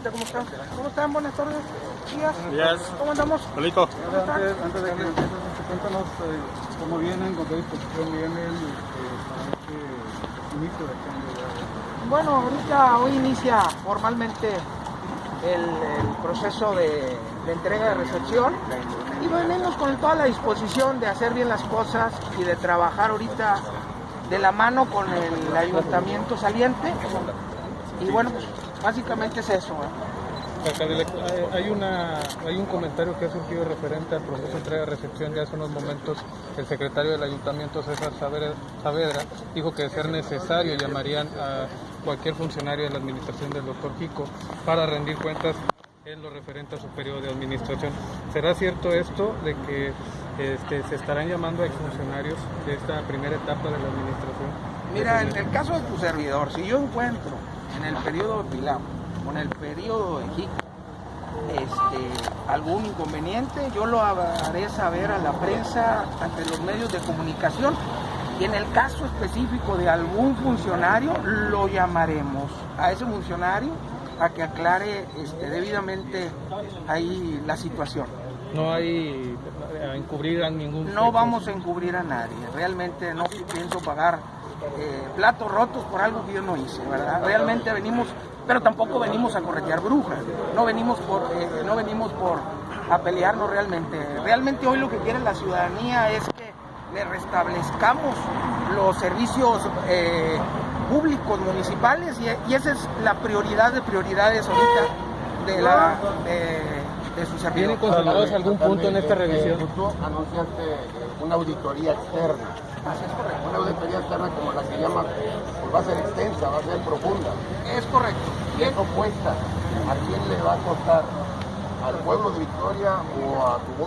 ¿cómo están? ¿Cómo están? Buenas tardes. Días. Días. ¿Cómo andamos? Solito. Antes, antes de que empieces, cuéntanos eh, cómo vienen, con qué disposición vienen eh, para este inicio de cambio. Bueno, ahorita hoy inicia formalmente el, el proceso de, de entrega de recepción y venimos con toda la disposición de hacer bien las cosas y de trabajar ahorita de la mano con el ayuntamiento saliente y bueno, pues básicamente es eso. ¿eh? Hay- una, hay un comentario que ha surgido referente al proceso de entrega-recepción. Ya hace unos momentos el secretario del ayuntamiento, César Saavedra, Saavedra, dijo que de ser necesario llamarían a cualquier funcionario de la administración del doctor Jico para rendir cuentas en lo referente a su periodo de administración. ¿Será cierto esto de que este, se estarán llamando a exfuncionarios de esta primera etapa de la administración? Mira, en el caso de tu servidor, si yo encuentro en el periodo de Pilar o en el periodo de Jico este, algún inconveniente, yo lo haré saber a la prensa ante los medios de comunicación y en el caso específico de algún funcionario lo llamaremos a ese funcionario a que aclare este, debidamente ahí la situación. No hay a encubrir a ningún... No vamos a encubrir a nadie, realmente no pienso pagar eh, platos rotos por algo que yo no hice, ¿verdad? Realmente venimos, pero tampoco venimos a corretear brujas, no venimos por, eh, no venimos por a pelearnos realmente. Realmente hoy lo que quiere la ciudadanía es que le restablezcamos los servicios eh, públicos municipales y, y esa es la prioridad de prioridades ahorita de la de, de su servidor. ¿Vienen considerados algún punto en esta revisión? Tú anunciaste una auditoría externa. Así es correcto. Una auditoría externa como la que llama, pues va a ser extensa, va a ser profunda. Es correcto. ¿Qué propuesta? ¿A quién le va a costar? ¿Al pueblo de Victoria o a tu voz?